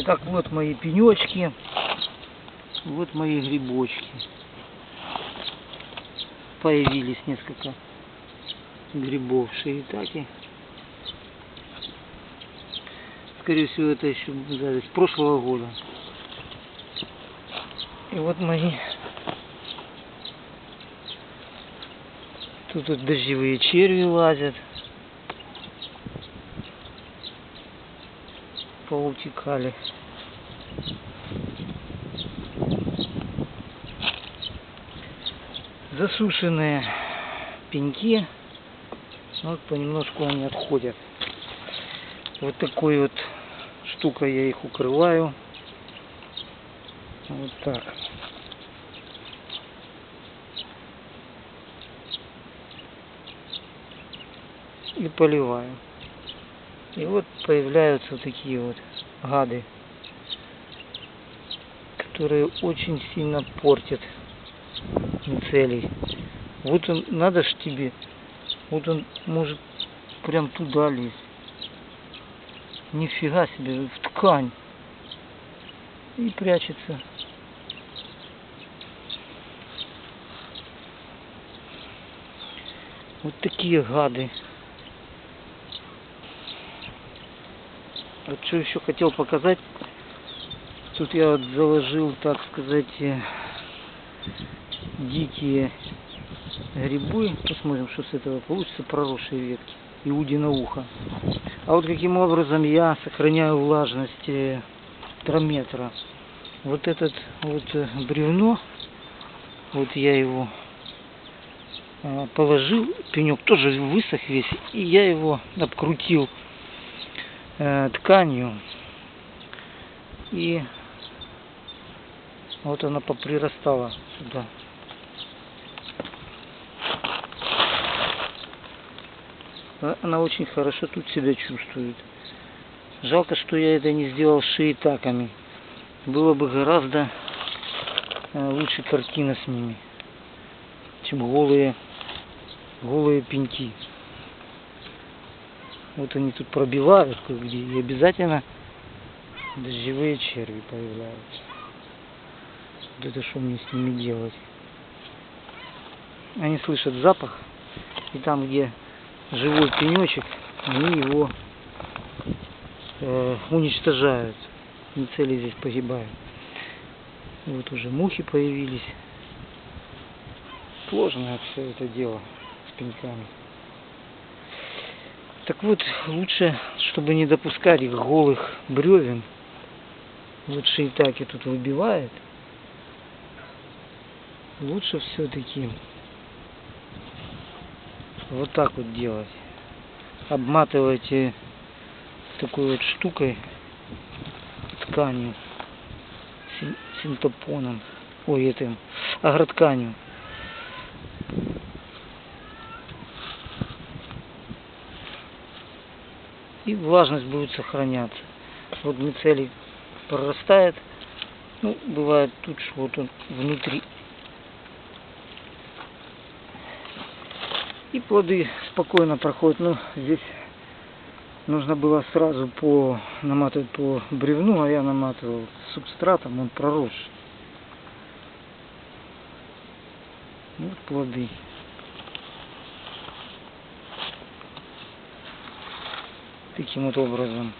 Итак, вот мои пенечки. Вот мои грибочки. Появились несколько грибов шиитаки. Скорее всего, это еще запись прошлого года. И вот мои тут вот дождевые черви лазят. Поутекали. Засушенные пеньки. Вот понемножку они отходят. Вот такой вот штукой я их укрываю. Вот так. И поливаю. И вот появляются такие вот гады, которые очень сильно портят мицелий. Вот он, надо ж тебе, вот он может прям туда лезть. Нифига себе, в ткань. И прячется. Вот такие гады. Вот что еще хотел показать. Тут я вот заложил, так сказать, э, дикие грибы. Посмотрим, что с этого получится. Проросшие ветки. Иудино ухо. А вот каким образом я сохраняю влажность э, трометра. Вот этот вот э, бревно, вот я его э, положил, пенек тоже высох весь, и я его обкрутил э, тканью. И вот она поприрастала сюда. А Она очень хорошо тут себя чувствует. Жалко, что я это не сделал шиитаками. Было бы гораздо э, лучше картина с ними, чем голые, голые пеньки. Вот они тут пробивают кое-где, и обязательно дождевые черви появляются. Вот это что мне с ними делать? Они слышат запах, и там, где живой пенечек, они его э, уничтожают. Мицелий здесь погибает. Вот уже мухи появились. Сложное все это дело с пеньками. Так вот, лучше, чтобы не допускать их голых бревен, лучше и так и тут выбивает. Лучше все-таки вот так вот делать. Обматывайте такой вот штукой, тканью, син- синтопоном, ой, этим, агротканью. И влажность будет сохраняться. Вот мицелий прорастает, ну, бывает тут, что вот он внутри. И плоды спокойно проходят. Ну, здесь нужно было сразу по наматывать по бревну, а я наматывал субстратом, он пророс. Вот плоды. Таким вот образом.